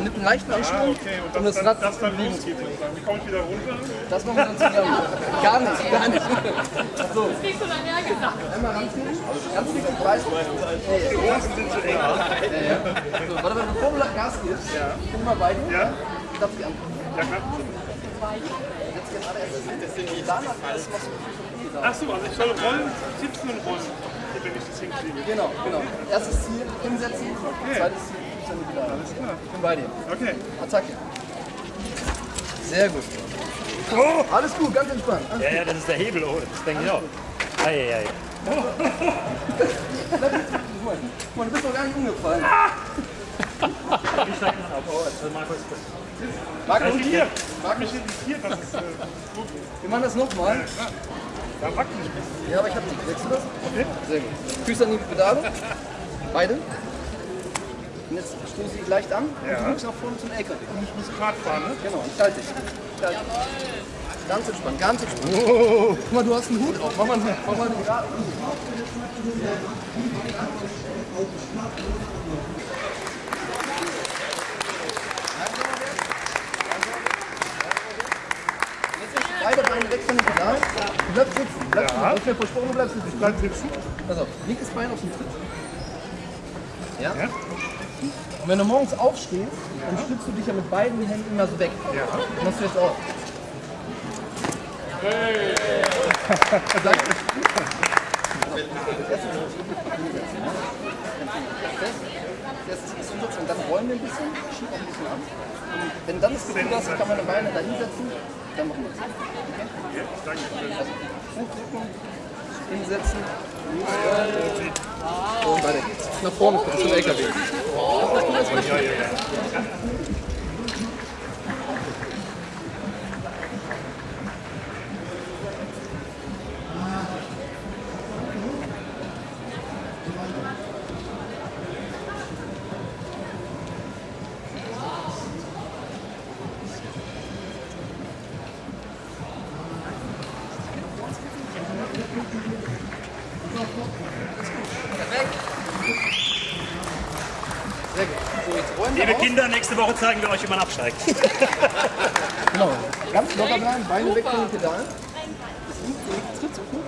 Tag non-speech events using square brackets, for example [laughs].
Man nimmt einen leichten Anschwung, Ah, okay. Und um das, das dann, Rad das Bewegung zu sozusagen. Wie komme ich wieder runter? Das machen wir dann zusammen. Gar nicht, gar nicht. So, Kriegst du dann ja gesagt. einmal ranziehen. Ganz du? Hey, Die Hosen sind zu eng. so, warte mal, bevor du Gas gibst, guck mal beide. Ja? Darf ich an. Ja, klar. Jetzt geht alle erst. Danach alles, was du Ach so, also ich soll rollen, sitzen und rollen, wenn ich das hinkriege. Genau, genau. Erstes Ziel, hinsetzen. Zweites Ziel, Alles klar. Ich bin bei dir. Okay. Attacke. Sehr gut. Oh! Alles gut, ganz entspannt. Alles Ja, ja, das ist der Hebel, oh, das denke ich auch. Ei, ei, ei. Mal, du bist noch gar nicht umgefallen. Wie steigt man auf? Oh, also Markus, und Hier, hier. mag mich irritiert, das ist äh, gut. Wir machen das nochmal. Da wackelt ich ein bisschen. Ja, aber ich hab die. Wächst du das? Okay. Sehr gut. Füße an die Pedale. Beide. Und jetzt stoße ich leicht an und du guckst nach vorne zum LKW. Und ich muss Kart fahren, ne? Genau, ich halte dich. Ich halte. Ganz entspannt, ganz entspannt. Guck mal, du hast einen Hut auf. Mach mal, mach mal den geraden Hut. Beide Beine weg von den. Du bleibst sitzen. Bleib sitzen. Du hast mir versprochen, du bleibst sitzen. Bleib sitzen. Pass auf, linkes Bein auf dem Tritt. Ja? Ja? Und wenn du morgens aufstehst, dann stützt du dich ja mit beiden Händen immer so weg. Ja. Das machst du jetzt auch. Hey. Erstes ist hinsetzen und dann rollen wir ein bisschen, schieben auch ein bisschen an. Und wenn dann das Gefühl hast, kann man die Beine da hinsetzen, dann machen wir das. Okay? Also, hochdrücken, hinsetzen, und weiter. Nach vorne gucken zum LKW. Sehr gut. So, jetzt rollen wir Liebe. Kinder, nächste Woche zeigen wir euch, wie man absteigt. [laughs] Genau. Ganz locker bleiben, Beine weg von den Pedalen. Tritt. Gut.